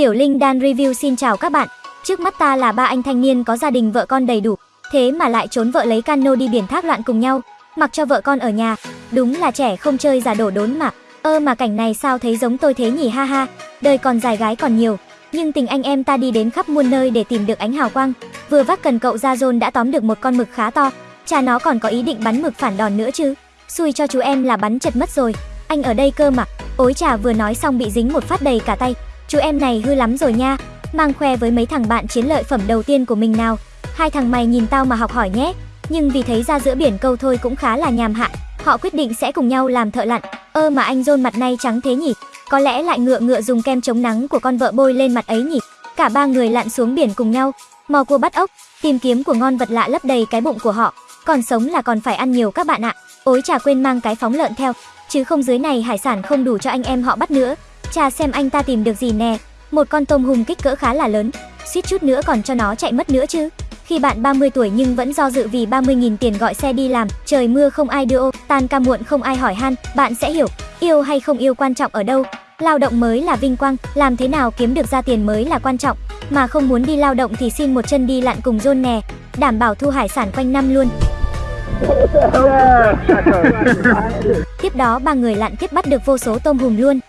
Tiểu Linh Đan Review xin chào các bạn. Trước mắt ta là ba anh thanh niên có gia đình vợ con đầy đủ, thế mà lại trốn vợ lấy cano đi biển thác loạn cùng nhau, mặc cho vợ con ở nhà. Đúng là trẻ không chơi giả đổ đốn mà. Ơ mà cảnh này sao thấy giống tôi thế nhỉ ha ha. Đời còn dài gái còn nhiều, nhưng tình anh em ta đi đến khắp muôn nơi để tìm được ánh hào quang. Vừa vác cần cậu ra rôn đã tóm được một con mực khá to. Cha nó còn có ý định bắn mực phản đòn nữa chứ. Xui cho chú em là bắn chật mất rồi. Anh ở đây cơ mà. Ối trà vừa nói xong bị dính một phát đầy cả tay. Chú em này hư lắm rồi nha. Mang khoe với mấy thằng bạn chiến lợi phẩm đầu tiên của mình nào. Hai thằng mày nhìn tao mà học hỏi nhé. Nhưng vì thấy ra giữa biển câu thôi cũng khá là nhàm hạn, họ quyết định sẽ cùng nhau làm thợ lặn. Ơ mà anh rôn mặt nay trắng thế nhỉ? Có lẽ lại ngựa ngựa dùng kem chống nắng của con vợ bôi lên mặt ấy nhỉ? Cả ba người lặn xuống biển cùng nhau, mò cua bắt ốc, tìm kiếm của ngon vật lạ lấp đầy cái bụng của họ. Còn sống là còn phải ăn nhiều các bạn ạ. Ối chả quên mang cái phóng lợn theo, chứ không dưới này hải sản không đủ cho anh em họ bắt nữa. Cha xem anh ta tìm được gì nè. Một con tôm hùm kích cỡ khá là lớn, suýt chút nữa còn cho nó chạy mất nữa chứ. Khi bạn 30 tuổi nhưng vẫn do dự vì 30.000 tiền gọi xe đi làm, trời mưa không ai đưa ô, tan ca muộn không ai hỏi han, bạn sẽ hiểu, yêu hay không yêu quan trọng ở đâu. Lao động mới là vinh quang, làm thế nào kiếm được ra tiền mới là quan trọng. Mà không muốn đi lao động thì xin một chân đi lặn cùng John nè, đảm bảo thu hải sản quanh năm luôn. Tiếp đó ba người lặn tiếp bắt được vô số tôm hùm luôn.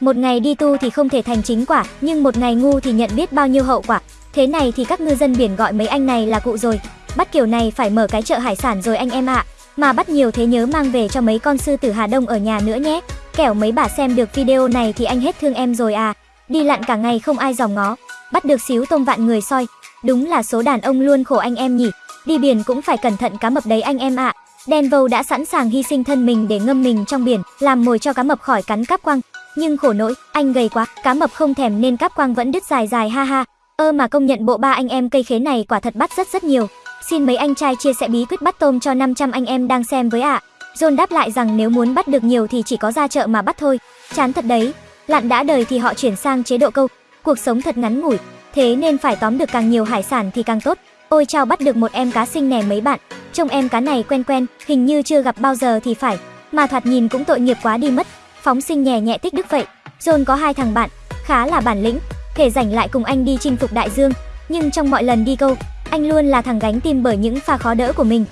Một ngày đi tu thì không thể thành chính quả, nhưng một ngày ngu thì nhận biết bao nhiêu hậu quả. Thế này thì các ngư dân biển gọi mấy anh này là cụ rồi. Bắt kiểu này phải mở cái chợ hải sản rồi anh em ạ. Mà bắt nhiều thế nhớ mang về cho mấy con sư tử Hà Đông ở nhà nữa nhé. Kẻo mấy bà xem được video này thì anh hết thương em rồi à. Đi lặn cả ngày không ai dòm ngó. Bắt được xíu tôm vạn người soi. Đúng là số đàn ông luôn khổ anh em nhỉ. Đi biển cũng phải cẩn thận cá mập đấy anh em ạ. Denvo đã sẵn sàng hy sinh thân mình để ngâm mình trong biển, làm mồi cho cá mập khỏi cắn cáp quăng nhưng khổ nỗi, anh gầy quá, cá mập không thèm nên cáp quang vẫn đứt dài dài ha ha. Ơ mà công nhận bộ ba anh em cây khế này quả thật bắt rất rất nhiều. Xin mấy anh trai chia sẻ bí quyết bắt tôm cho 500 anh em đang xem với ạ. À. John đáp lại rằng nếu muốn bắt được nhiều thì chỉ có ra chợ mà bắt thôi. Chán thật đấy. Lặn đã đời thì họ chuyển sang chế độ câu. Cuộc sống thật ngắn ngủi, thế nên phải tóm được càng nhiều hải sản thì càng tốt. Ôi chao bắt được một em cá xinh nè mấy bạn. Trông em cá này quen quen, hình như chưa gặp bao giờ thì phải. Mà thoạt nhìn cũng tội nghiệp quá đi mất. Phóng sinh nhẹ nhẹ tích đức vậy. John có hai thằng bạn, khá là bản lĩnh, thể rảnh lại cùng anh đi chinh phục đại dương. Nhưng trong mọi lần đi câu, anh luôn là thằng gánh tim bởi những pha khó đỡ của mình.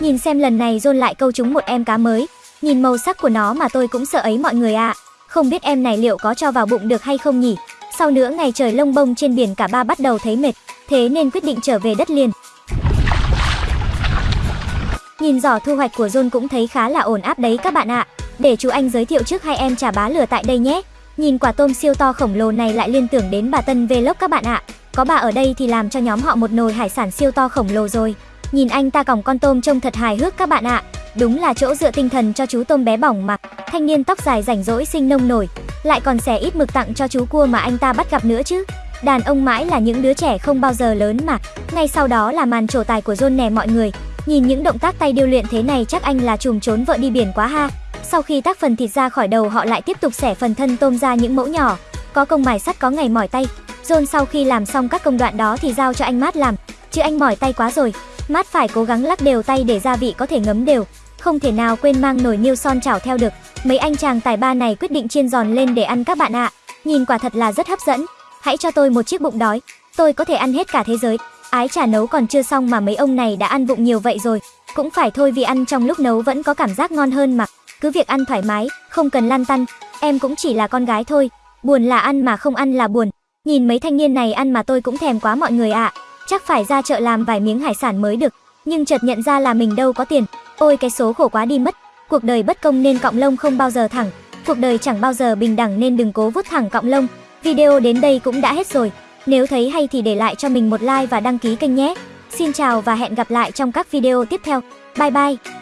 Nhìn xem lần này John lại câu trúng một em cá mới. Nhìn màu sắc của nó mà tôi cũng sợ ấy mọi người ạ. À. Không biết em này liệu có cho vào bụng được hay không nhỉ? Sau nữa ngày trời lông bông trên biển cả ba bắt đầu thấy mệt, thế nên quyết định trở về đất liền. Nhìn giỏ thu hoạch của John cũng thấy khá là ổn áp đấy các bạn ạ. Để chú anh giới thiệu trước hai em trà bá lửa tại đây nhé. Nhìn quả tôm siêu to khổng lồ này lại liên tưởng đến bà Tân Vlog các bạn ạ. Có bà ở đây thì làm cho nhóm họ một nồi hải sản siêu to khổng lồ rồi. Nhìn anh ta còng con tôm trông thật hài hước các bạn ạ. Đúng là chỗ dựa tinh thần cho chú tôm bé bỏng mà. Thanh niên tóc dài rảnh rỗi sinh nông nổi, lại còn xẻ ít mực tặng cho chú cua mà anh ta bắt gặp nữa chứ. Đàn ông mãi là những đứa trẻ không bao giờ lớn mà. Ngay sau đó là màn trổ tài của John nè mọi người. Nhìn những động tác tay điêu luyện thế này chắc anh là trùm trốn vợ đi biển quá ha. Sau khi tác phần thịt ra khỏi đầu, họ lại tiếp tục xẻ phần thân tôm ra những mẫu nhỏ. Có công mài sắt, có ngày mỏi tay. John sau khi làm xong các công đoạn đó thì giao cho anh Mát làm. Chứ anh mỏi tay quá rồi. Mát phải cố gắng lắc đều tay để gia vị có thể ngấm đều. Không thể nào quên mang nồi niêu son chảo theo được. Mấy anh chàng tài ba này quyết định chiên giòn lên để ăn các bạn ạ. À. Nhìn quả thật là rất hấp dẫn. Hãy cho tôi một chiếc bụng đói. Tôi có thể ăn hết cả thế giới. Ái chả nấu còn chưa xong mà mấy ông này đã ăn bụng nhiều vậy rồi. Cũng phải thôi vì ăn trong lúc nấu vẫn có cảm giác ngon hơn mà. Cứ việc ăn thoải mái, không cần lăn tăn. Em cũng chỉ là con gái thôi. Buồn là ăn mà không ăn là buồn. Nhìn mấy thanh niên này ăn mà tôi cũng thèm quá mọi người ạ. À. Chắc phải ra chợ làm vài miếng hải sản mới được. Nhưng chợt nhận ra là mình đâu có tiền. Ôi cái số khổ quá đi mất. Cuộc đời bất công nên cọng lông không bao giờ thẳng. Cuộc đời chẳng bao giờ bình đẳng nên đừng cố vút thẳng cọng lông. Video đến đây cũng đã hết rồi. Nếu thấy hay thì để lại cho mình một like và đăng ký kênh nhé. Xin chào và hẹn gặp lại trong các video tiếp theo. Bye bye!